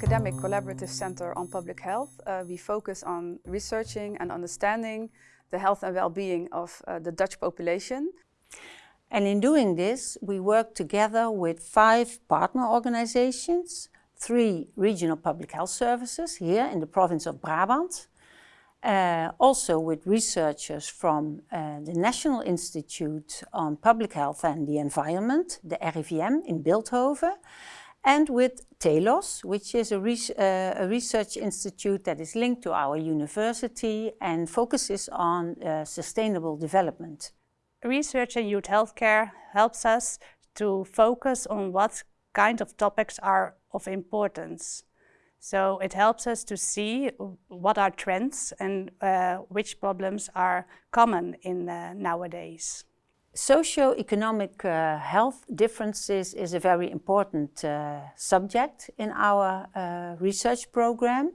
Academic Collaborative Center on Public Health, uh, we focus on researching and understanding the health and well-being of uh, the Dutch population. And in doing this, we work together with five partner organizations, three regional public health services here in the province of Brabant, uh, also with researchers from uh, the National Institute on Public Health and the Environment, the RIVM in Bilthoven, and with TELOS, which is a, res uh, a, research institute that is linked to our university and focuses on uh, sustainable development. Research in youth healthcare helps us to focus on what kind of topics are of importance. So it helps us to see what are trends and uh, which problems are common in uh, nowadays. Socio-economic uh, health differences is a very important uh, subject in our uh, research program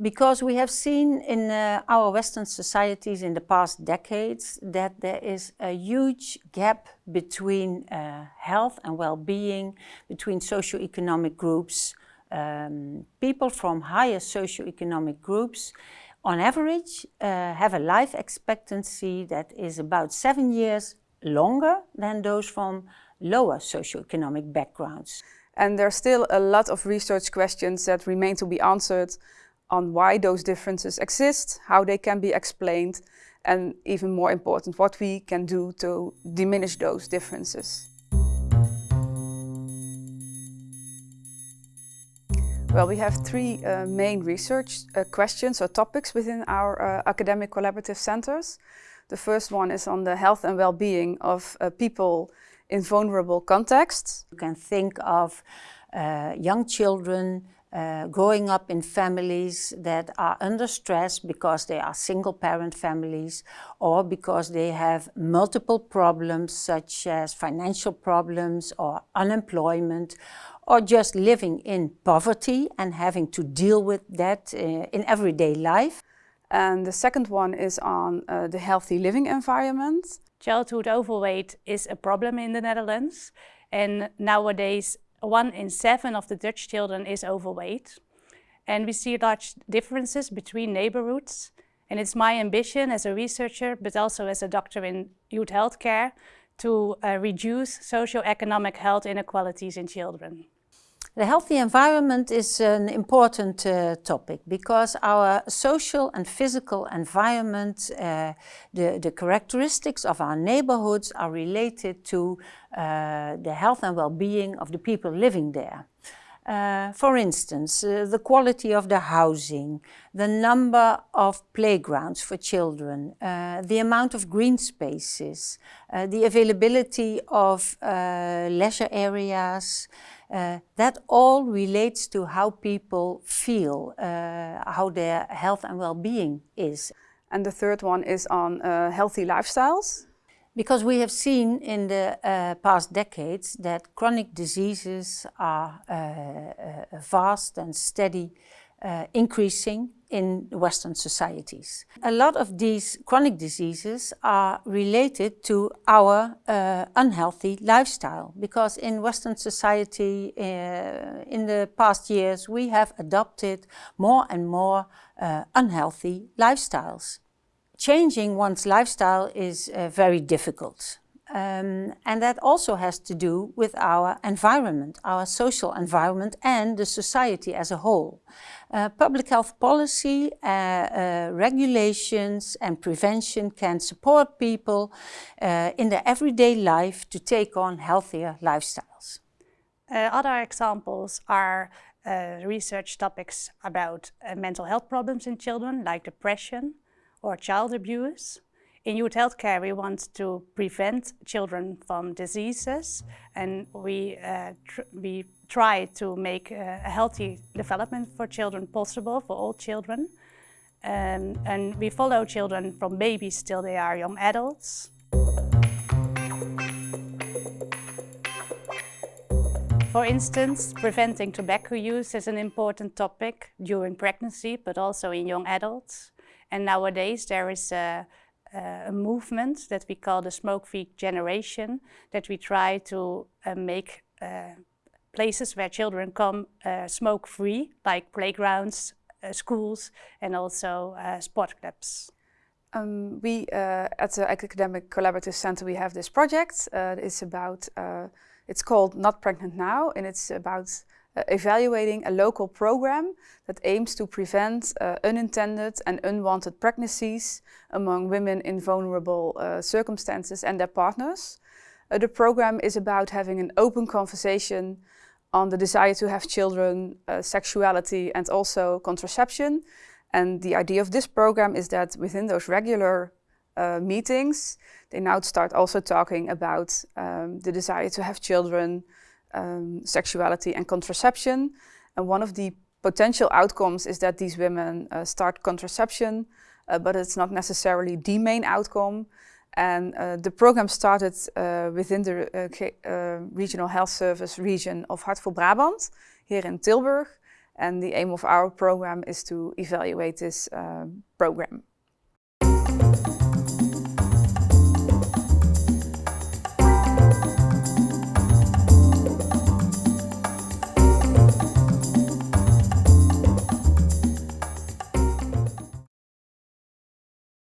because we have seen in uh, our Western societies in the past decades that there is a huge gap between uh, health and well-being, between socio-economic groups. Um, people from higher socio-economic groups on average uh, have a life expectancy that is about seven years longer than those from lower socio-economic backgrounds. And there are still a lot of research questions that remain to be answered on why those differences exist, how they can be explained, and even more important, what we can do to diminish those differences. Well, we have three uh, main research uh, questions or topics within our uh, academic collaborative centers. The first one is on the health and well-being of uh, people in vulnerable contexts. You can think of uh, young children uh, growing up in families that are under stress because they are single parent families or because they have multiple problems such as financial problems or unemployment or just living in poverty and having to deal with that uh, in everyday life. And the second one is on uh, the healthy living environment. Childhood overweight is a problem in the Netherlands and nowadays one in seven of the Dutch children is overweight. And we see large differences between neighborhoods. And it's my ambition as a researcher, but also as a doctor in youth healthcare, to uh, reduce socio-economic health inequalities in children. The healthy environment is an important uh, topic because our social and physical environment, uh, the, the characteristics of our neighborhoods are related to uh, the health and well-being of the people living there. Uh, for instance, uh, the quality of the housing, the number of playgrounds for children, uh, the amount of green spaces, uh, the availability of uh, leisure areas, uh, that all relates to how people feel, how their health and well-being is. And the third one is on healthy lifestyles. Because we have seen in the uh, past decades that chronic diseases are uh, uh, fast and steady uh, increasing in Western societies. A lot of these chronic diseases are related to our uh, unhealthy lifestyle because in Western society uh, in the past years we have adopted more and more uh, unhealthy lifestyles. Changing one's lifestyle is uh, very difficult. Um, and that also has to do with our environment, our social environment and the society as a whole. Uh, public health policy, uh, uh, regulations and prevention can support people uh, in their everyday life to take on healthier lifestyles. Uh, other examples are uh, research topics about mental health problems in children like depression or child abuse. In youth healthcare, we want to prevent children from diseases and we, uh, tr we try to make a healthy development for children possible, for all children. Um, and we follow children from babies till they are young adults. For instance, preventing tobacco use is an important topic during pregnancy, but also in young adults. And nowadays there is a a movement that we call the smoke-free generation that we try to uh, make uh, places where children come uh, smoke free, like playgrounds, uh, schools, and also uh, sport clubs. Um, we uh, at the Academic Collaborative Center we have this project. It's about it's called Not Pregnant Now, and it's about uh, evaluating a local program that aims to prevent uh, unintended and unwanted pregnancies among women in vulnerable uh, circumstances and their partners. Uh, the program is about having an open conversation on the desire to have children, uh, sexuality and also contraception. And the idea of this program is that within those regular uh, meetings, they now start also talking about um, the desire to have children, um, sexuality and contraception. And one of the potential outcomes is that these women uh, start contraception, uh, but it's not necessarily the main outcome. And uh, the program started uh, within the uh, uh, Regional Health Service region of Hart voor Brabant, here in Tilburg. And the aim of our program is to evaluate this program.